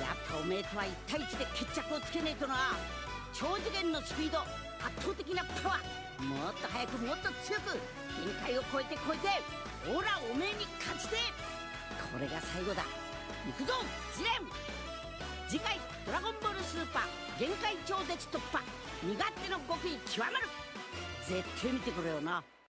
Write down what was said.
やっぱおめえとは1対1で決着をつけねえとな。超次元のスピード圧倒的なパワー。もっと速くもっと強く限界を超えて超えてほラおめえに勝ちて。これが最後だ。行くぞジレ次回「ドラゴンボールスーパー限界超絶突破」身勝手の極意極まる。絶対見てくれよな。